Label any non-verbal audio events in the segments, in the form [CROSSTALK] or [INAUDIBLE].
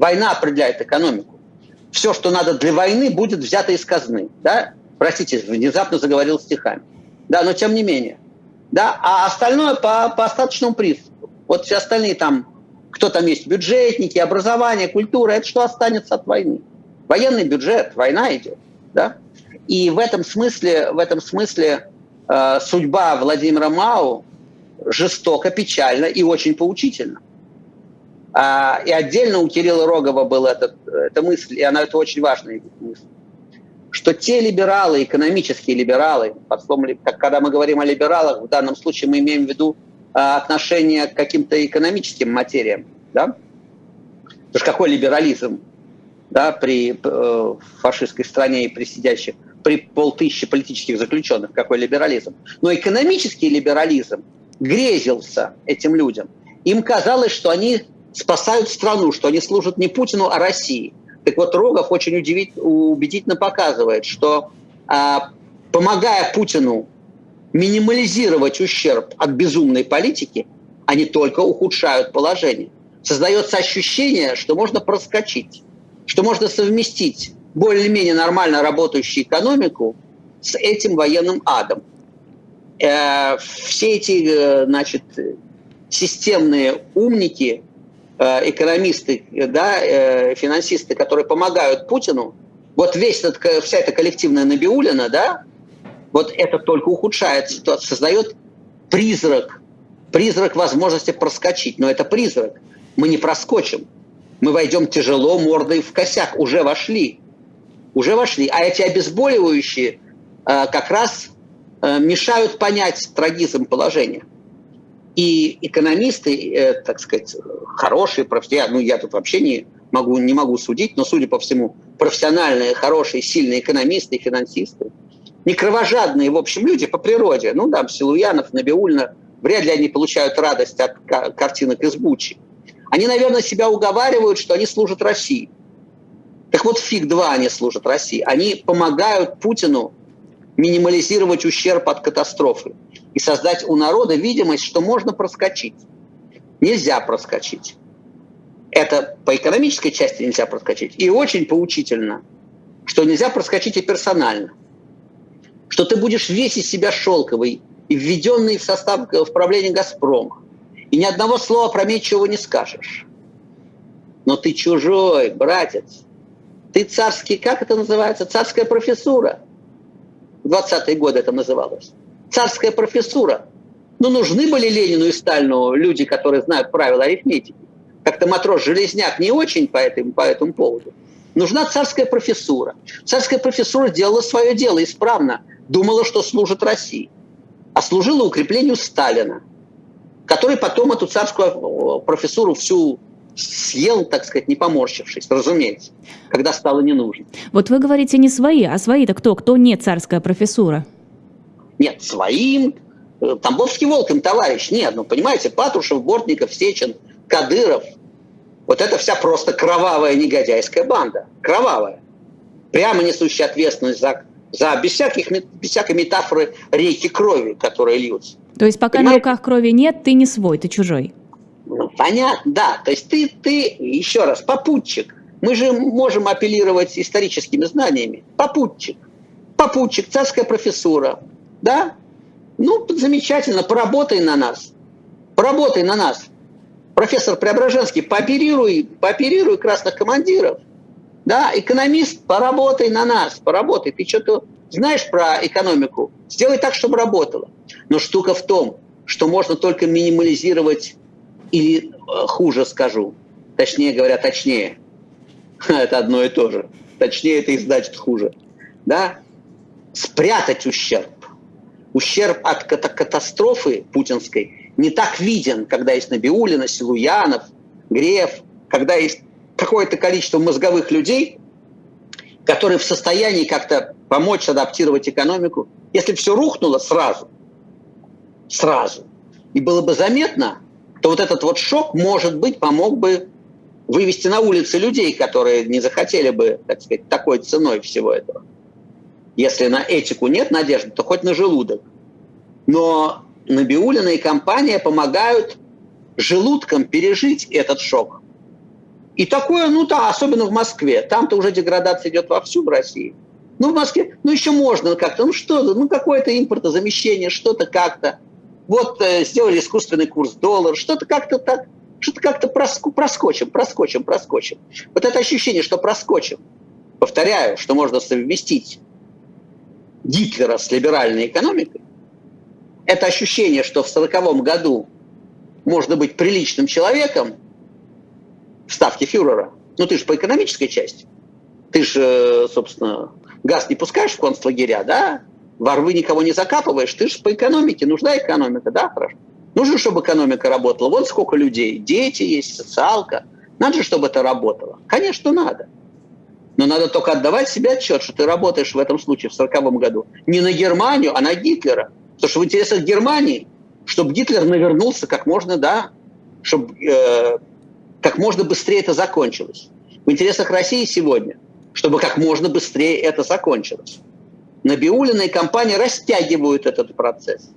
Война определяет экономику. Все, что надо для войны, будет взято из казны. Да? Простите, внезапно заговорил стихами. Да, но тем не менее. Да? А остальное по, по остаточному принципу. Вот все остальные там, кто там есть, бюджетники, образование, культура, это что останется от войны? Военный бюджет, война идет. Да? И в этом смысле, в этом смысле э, судьба Владимира Мау жестоко, печально и очень поучительна. А, и отдельно у Кирилла Рогова была этот, эта мысль, и она это очень важная мысль, что те либералы, экономические либералы, под словом, когда мы говорим о либералах, в данном случае мы имеем в виду а, отношение к каким-то экономическим материям, да? Потому что какой либерализм да, при э, фашистской стране и при сидящих, при полтысячи политических заключенных, какой либерализм. Но экономический либерализм грезился этим людям. Им казалось, что они спасают страну, что они служат не Путину, а России. Так вот, Рогов очень убедительно показывает, что а, помогая Путину минимализировать ущерб от безумной политики, они только ухудшают положение. Создается ощущение, что можно проскочить, что можно совместить более-менее нормально работающую экономику с этим военным адом. Э, все эти, э, значит, системные умники, экономисты, да, э, финансисты, которые помогают Путину, вот весь этот, вся эта коллективная Набиулина, да, вот это только ухудшает ситуацию, создает призрак, призрак возможности проскочить. Но это призрак. Мы не проскочим. Мы войдем тяжело, мордой в косяк. Уже вошли. Уже вошли. А эти обезболивающие э, как раз мешают понять трагизм положения. И экономисты, э, так сказать, хорошие, профессиональные, ну я тут вообще не могу, не могу судить, но, судя по всему, профессиональные, хорошие, сильные экономисты и финансисты, не кровожадные, в общем, люди по природе, ну там Силуянов, Набиульна, вряд ли они получают радость от картинок из Бучи. Они, наверное, себя уговаривают, что они служат России. Так вот, фиг два они служат России. Они помогают Путину минимализировать ущерб от катастрофы и создать у народа видимость, что можно проскочить. Нельзя проскочить. Это по экономической части нельзя проскочить. И очень поучительно, что нельзя проскочить и персонально. Что ты будешь весь из себя шелковый и введенный в состав в правление «Газпрома». И ни одного слова про опрометчивого не скажешь. Но ты чужой, братец. Ты царский, как это называется? Царская профессура. В 20-е годы это называлось царская профессура. Ну, нужны были Ленину и Сталину люди, которые знают правила арифметики. Как-то матрос Железняк не очень по этому, по этому поводу. Нужна царская профессура. Царская профессура делала свое дело исправно. Думала, что служит России. А служила укреплению Сталина, который потом эту царскую профессуру всю съел, так сказать, не поморщившись, разумеется, когда стало не нужно. Вот вы говорите не свои, а свои-то кто? Кто не царская профессура? Нет, своим. Э, Тамбовский волк им товарищ. Нет, ну понимаете, Патрушев, Бортников, Сечин, Кадыров. Вот это вся просто кровавая негодяйская банда. Кровавая. Прямо несущая ответственность за, за без, всяких, без всякой метафоры реки крови, которые льются. То есть пока Понимаете? на руках крови нет, ты не свой, ты чужой. Ну, понятно, да. То есть ты, ты, еще раз, попутчик. Мы же можем апеллировать историческими знаниями. Попутчик. Попутчик, царская профессура, да? Ну, замечательно, поработай на нас. Поработай на нас. Профессор Преображенский, пооперируй, пооперируй красных командиров. Да, экономист, поработай на нас, поработай. Ты что-то знаешь про экономику? Сделай так, чтобы работало. Но штука в том, что можно только минимализировать, или э, хуже скажу, точнее говоря, точнее, [LAUGHS] это одно и то же. Точнее это и значит хуже. Да? Спрятать ущерб ущерб от катастрофы путинской не так виден, когда есть Набиулина, Силуянов, Греф, когда есть какое-то количество мозговых людей, которые в состоянии как-то помочь адаптировать экономику. Если все рухнуло сразу, сразу, и было бы заметно, то вот этот вот шок, может быть, помог бы вывести на улицы людей, которые не захотели бы, так сказать, такой ценой всего этого. Если на этику нет надежды, то хоть на желудок. Но Набиулина и компания помогают желудкам пережить этот шок. И такое, ну да, особенно в Москве. Там-то уже деградация идет вовсю в России. Ну, в Москве, ну, еще можно как-то, ну, что-то, ну, какое-то импортозамещение, что-то как-то. Вот э, сделали искусственный курс доллара, что-то как-то так, что-то как-то проск- проскочим, проскочим, проскочим. Вот это ощущение, что проскочим, повторяю, что можно совместить Гитлера с либеральной экономикой, это ощущение, что в 1940 году можно быть приличным человеком в ставке фюрера, ну ты же по экономической части, ты же, собственно, газ не пускаешь в концлагеря, да, во рвы никого не закапываешь, ты же по экономике, нужна экономика, да, хорошо. Нужно, чтобы экономика работала. Вот сколько людей, дети есть, социалка. Надо же, чтобы это работало. Конечно, надо. Но надо только отдавать себе отчет, что ты работаешь в этом случае в 1940 году не на Германию, а на Гитлера. Потому что в интересах Германии, чтобы Гитлер навернулся как можно, да, чтобы э, как можно быстрее это закончилось. В интересах России сегодня, чтобы как можно быстрее это закончилось. Набиулина и компания растягивают этот процесс.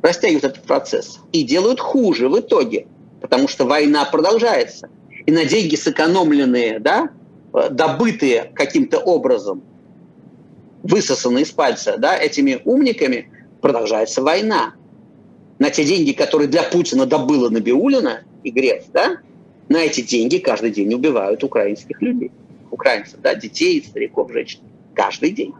Растягивают этот процесс. И делают хуже в итоге, потому что война продолжается. И на деньги сэкономленные, да, добытые каким-то образом, высосанные из пальца, да, этими умниками, продолжается война. На те деньги, которые для Путина добыла Набиулина и Греф, да, на эти деньги каждый день убивают украинских людей. Украинцев, да, детей, стариков, женщин. Каждый день.